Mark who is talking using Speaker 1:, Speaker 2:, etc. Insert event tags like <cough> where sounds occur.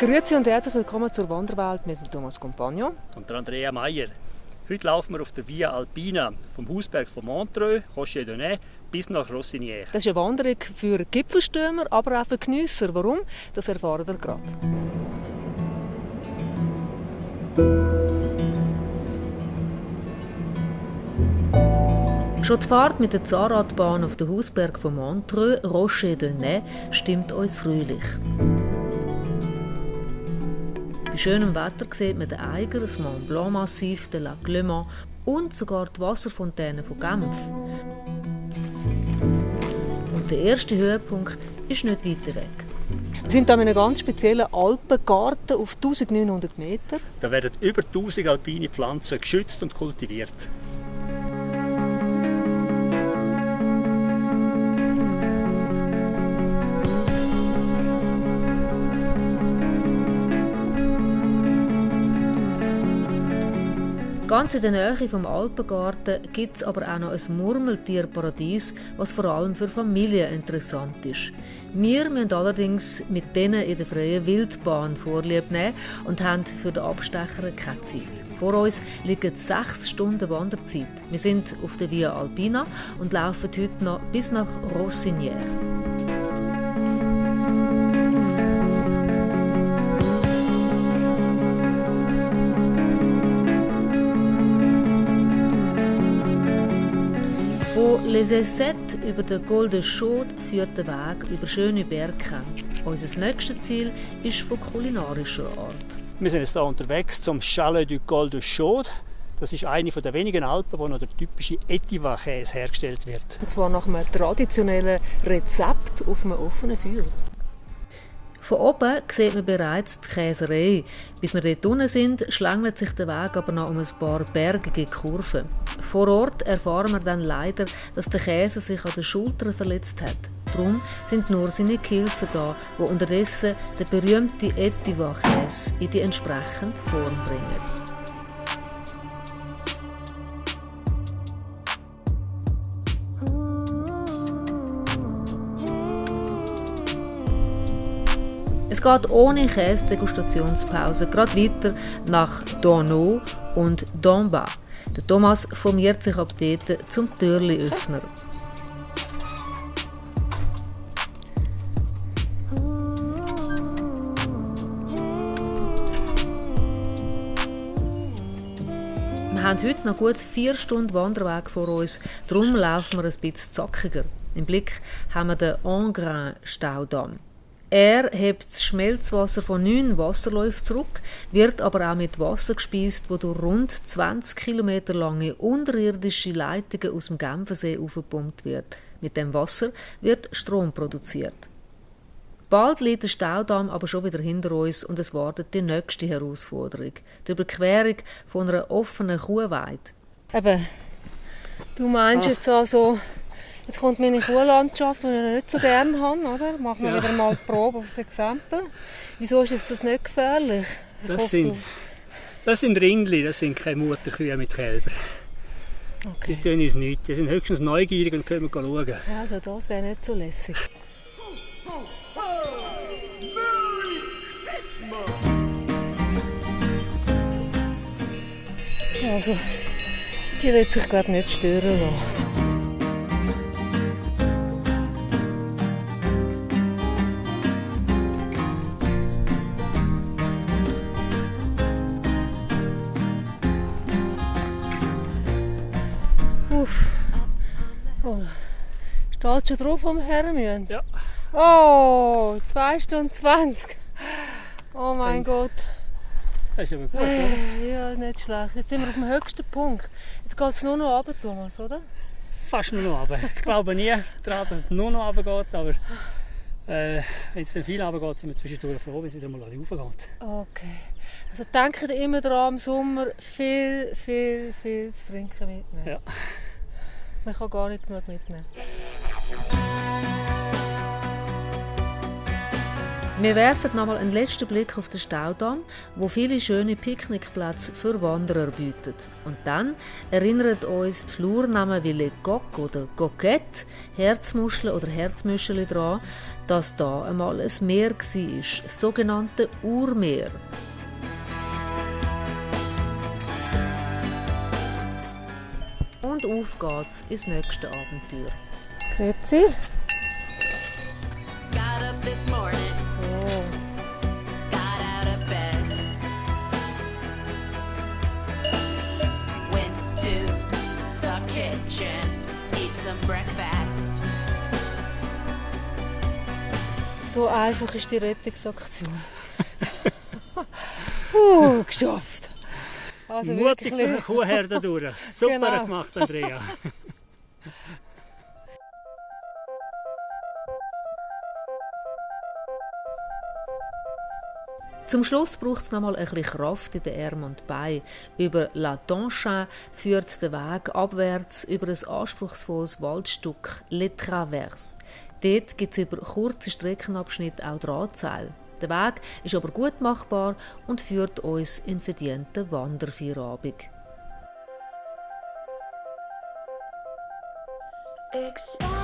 Speaker 1: Grüezi und herzlich willkommen zur Wanderwelt mit Thomas Compagno
Speaker 2: und der Andrea Meyer. Heute laufen wir auf der Via Alpina vom Hausberg von Montreux, Rocher de bis nach Rossinière.
Speaker 1: Das ist eine Wanderung für Gipfelstürmer, aber auch für Geniesser. Warum? Das erfahren wir gerade. Schon die Fahrt mit der Zahnradbahn auf den Hausberg von Montreux, Rocher de stimmt uns fröhlich schönem Wetter sieht man den Eiger, das Mont Blanc Massiv, den Lac Le Mans und sogar die Wasserfontäne von Genf. Und der erste Höhepunkt ist nicht weiter weg. Wir sind hier in einem ganz speziellen Alpengarten auf 1900 Meter.
Speaker 2: Da werden über 1000 alpine Pflanzen geschützt und kultiviert.
Speaker 1: Ganz in der Nähe vom Alpengarten gibt es aber auch noch ein Murmeltierparadies, was vor allem für Familien interessant ist. Wir müssen allerdings mit denen in der freien Wildbahn Vorlieb nehmen und haben für den Abstecher keine Zeit. Vor uns liegen sechs Stunden Wanderzeit. Wir sind auf der Via Alpina und laufen heute noch bis nach Rossinière. Les Essets über den de Chaude führt der Weg über schöne Berge. Unser nächstes Ziel ist von kulinarischer Art.
Speaker 2: Wir sind jetzt hier unterwegs zum Chalet du Col de Chaude. Das ist eine der wenigen Alpen, wo noch der typische Etiva-Käse hergestellt wird.
Speaker 1: Und zwar nach einem traditionellen Rezept auf einem offenen Feuer. Von oben sieht man bereits die Käserei. Bis wir dort unten sind, schlängelt sich der Weg aber noch um ein paar bergige Kurven. Vor Ort erfahren wir dann leider, dass der Käse sich an den Schultern verletzt hat. Darum sind nur seine Gehilfen da, die unterdessen den berühmten Etiva-Käse in die entsprechende Form bringen. Es geht ohne Käse-Degustationspause gerade weiter nach Donau und Domba. Der Thomas formiert sich ab dort zum Türli-Öffner. Wir haben heute noch gut vier Stunden Wanderweg vor uns, darum laufen wir ein bisschen zackiger. Im Blick haben wir den Engrain-Staudamm. Er hebt das Schmelzwasser von neun Wasserläufen zurück, wird aber auch mit Wasser gespeist, wo durch rund 20 Kilometer lange unterirdische Leitungen aus dem Genfersee aufgepumpt wird. Mit dem Wasser wird Strom produziert. Bald liegt der Staudamm aber schon wieder hinter uns und es wartet die nächste Herausforderung, die Überquerung von einer offenen Kuhweide. Eben, du meinst Ach. jetzt also Jetzt kommt meine Kuhlandschaft, die ich nicht so gerne habe. Oder? Machen wir ja. wieder mal die Probe aufs Exempel. Wieso ist das nicht gefährlich?
Speaker 2: das sind, das sind Ringli, das sind keine Mutterkühe mit Kälbern. Okay. Die tun uns nichts. Die sind höchstens neugierig und können schauen.
Speaker 1: Ja, also das wäre nicht so lässig. Also, die wird sich gerade nicht stören lassen. Steht schon drauf vom Hermien?
Speaker 2: Ja.
Speaker 1: Oh, 2 Stunden 20. Oh mein Und Gott.
Speaker 2: Das ist aber gut, oder?
Speaker 1: Ja, nicht schlecht. Jetzt sind wir auf dem höchsten Punkt. Jetzt geht es nur noch runter, Thomas, oder?
Speaker 2: Fast nur noch runter. Ich glaube nie daran, dass es nur noch runter geht, aber äh, wenn es dann viel runter geht, sind wir zwischendurch froh, wenn es wieder mal raufgeht.
Speaker 1: Okay. Also denkt immer daran, im Sommer viel, viel, viel zu trinken mitnehmen.
Speaker 2: Ja.
Speaker 1: Man kann gar nicht genug mitnehmen. Wir werfen nochmal einen letzten Blick auf den Staudamm, wo viele schöne Picknickplätze für Wanderer bietet. Und dann erinnert uns die Flurnamen wie Le Coq oder Coquette, Herzmuschel oder Herzmüscheli daran, dass da einmal ein Meer war, das sogenannte Urmeer. Und auf geht's ins nächste Abenteuer.
Speaker 3: Grüezi.
Speaker 4: Got up this morning,
Speaker 3: So.
Speaker 4: got out of bed. Went to the kitchen, eat some breakfast.
Speaker 3: so einfach ist die Rettungsaktion. <laughs> Puh, geschafft. Also
Speaker 2: Mutig
Speaker 3: wirklich.
Speaker 2: eine Kuhherde <laughs> durch. <laughs> Super
Speaker 3: Genau.
Speaker 2: gemacht, Andrea.
Speaker 1: Zum Schluss braucht es nochmal ein bisschen Kraft in den Armen und Beinen. Über La Tonchin führt der Weg abwärts über ein anspruchsvolles Waldstück Le Traverse. Dort gibt es über kurze Streckenabschnitte auch Drahtseil. Der Weg ist aber gut machbar und führt uns in verdienten Wanderfeierabend.
Speaker 5: Expand